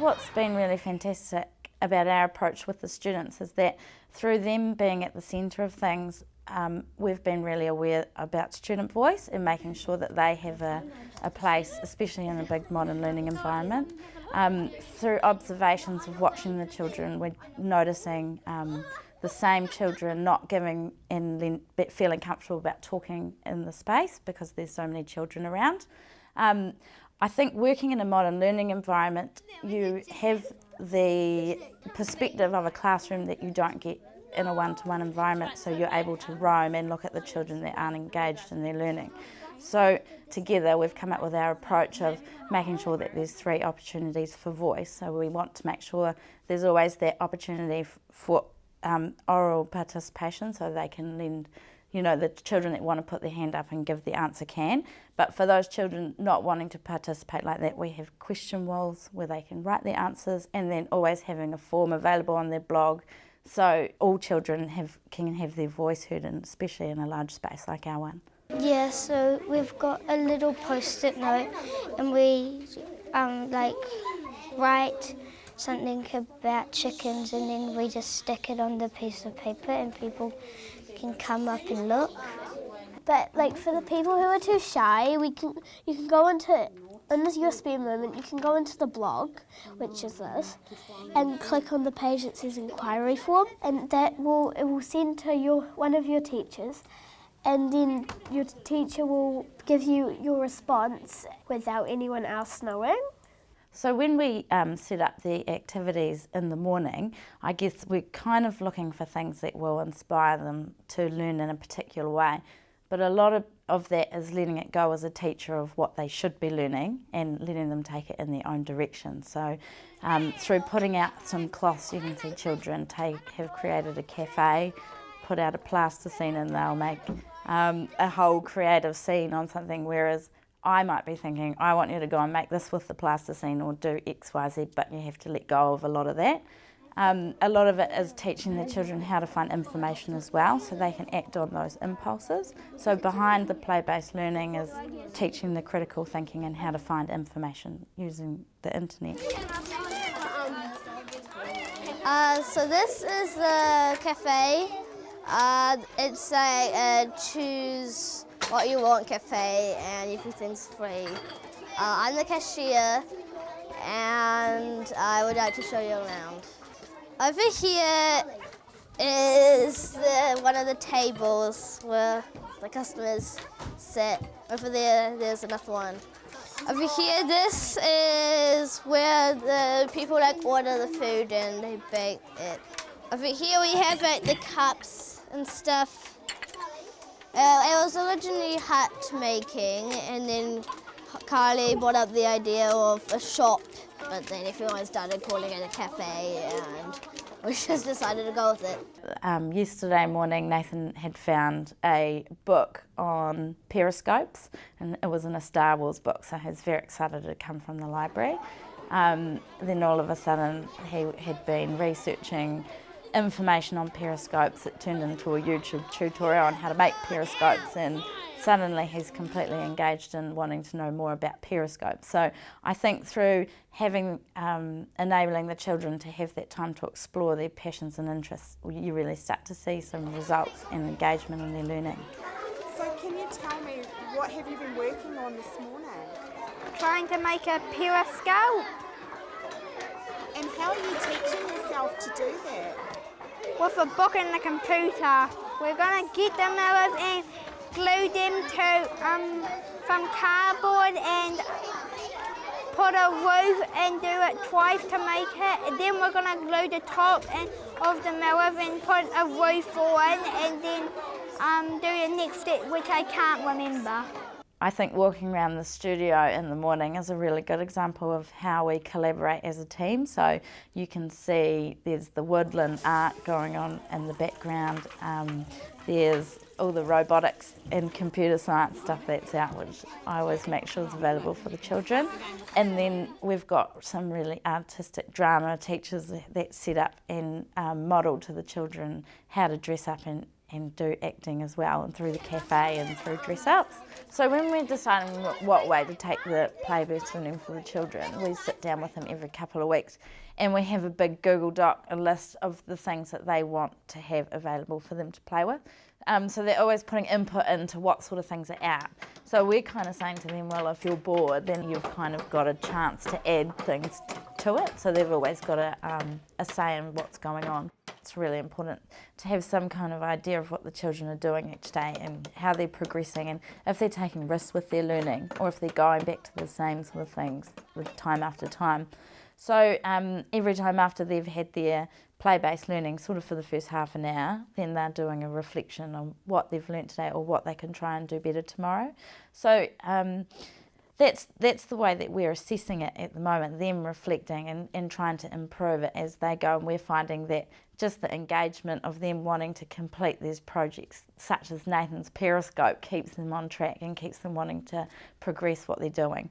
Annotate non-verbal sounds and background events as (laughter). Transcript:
what's been really fantastic about our approach with the students is that through them being at the centre of things, um, we've been really aware about student voice and making sure that they have a, a place, especially in a big modern learning environment. Um, through observations of watching the children, we're noticing um, the same children not giving and feeling comfortable about talking in the space because there's so many children around. Um, I think working in a modern learning environment, you have the perspective of a classroom that you don't get in a one-to-one -one environment so you're able to roam and look at the children that aren't engaged in their learning. So together we've come up with our approach of making sure that there's three opportunities for voice. So we want to make sure there's always that opportunity for um, oral participation so they can lend you know, the children that want to put their hand up and give the answer can. But for those children not wanting to participate like that, we have question walls where they can write their answers and then always having a form available on their blog so all children have, can have their voice heard, and especially in a large space like our one. Yeah, so we've got a little post-it note and we um, like write something about chickens and then we just stick it on the piece of paper and people can come up and look. But like for the people who are too shy, we can you can go into in this USB moment you can go into the blog, which is this, and click on the page that says inquiry form, and that will it will send to your one of your teachers, and then your teacher will give you your response without anyone else knowing. So when we um, set up the activities in the morning, I guess we're kind of looking for things that will inspire them to learn in a particular way. But a lot of, of that is letting it go as a teacher of what they should be learning and letting them take it in their own direction. So um, through putting out some cloths, you can see children take, have created a cafe, put out a plasticine and they'll make um, a whole creative scene on something, whereas I might be thinking, I want you to go and make this with the plasticine or do X, Y, Z, but you have to let go of a lot of that. Um, a lot of it is teaching the children how to find information as well so they can act on those impulses. So behind the play-based learning is teaching the critical thinking and how to find information using the internet. Uh, so this is the cafe. Uh, it's a, a choose what you want cafe and everything's free. Uh, I'm the cashier and I would like to show you around. Over here is the, one of the tables where the customers sit. Over there, there's another one. Over here, this is where the people like order the food and they bake it. Over here we have like the cups and stuff. Uh, it was originally hat making and then Carly brought up the idea of a shop but then everyone started calling it a cafe and (laughs) we just decided to go with it. Um, yesterday morning Nathan had found a book on periscopes and it was in a Star Wars book so he was very excited to come from the library. Um, then all of a sudden he had been researching information on periscopes. It turned into a YouTube tutorial on how to make periscopes and suddenly he's completely engaged in wanting to know more about periscopes. So I think through having, um, enabling the children to have that time to explore their passions and interests, you really start to see some results and engagement in their learning. So can you tell me, what have you been working on this morning? Trying to make a periscope. And how are you teaching yourself to do that? With a book and the computer. We're going to get the mirrors and glue them to um, some cardboard and put a roof and do it twice to make it. And then we're going to glue the top and, of the mirror and put a roof on and then um, do the next step, which I can't remember. I think walking around the studio in the morning is a really good example of how we collaborate as a team. So you can see there's the woodland art going on in the background. Um, there's all the robotics and computer science stuff that's out, which I always make sure is available for the children. And then we've got some really artistic drama teachers that set up and um, model to the children how to dress up and and do acting as well, and through the cafe and through dress ups. So when we're deciding what way to take the play-based learning for the children, we sit down with them every couple of weeks and we have a big Google Doc, a list of the things that they want to have available for them to play with. Um, so they're always putting input into what sort of things are out. So we're kind of saying to them, well, if you're bored, then you've kind of got a chance to add things to it. So they've always got a, um, a say in what's going on. It's really important to have some kind of idea of what the children are doing each day and how they're progressing and if they're taking risks with their learning or if they're going back to the same sort of things time after time. So um, every time after they've had their play-based learning, sort of for the first half an hour, then they're doing a reflection on what they've learnt today or what they can try and do better tomorrow. So um, that's that's the way that we're assessing it at the moment, them reflecting and, and trying to improve it as they go. And we're finding that just the engagement of them wanting to complete these projects, such as Nathan's Periscope, keeps them on track and keeps them wanting to progress what they're doing.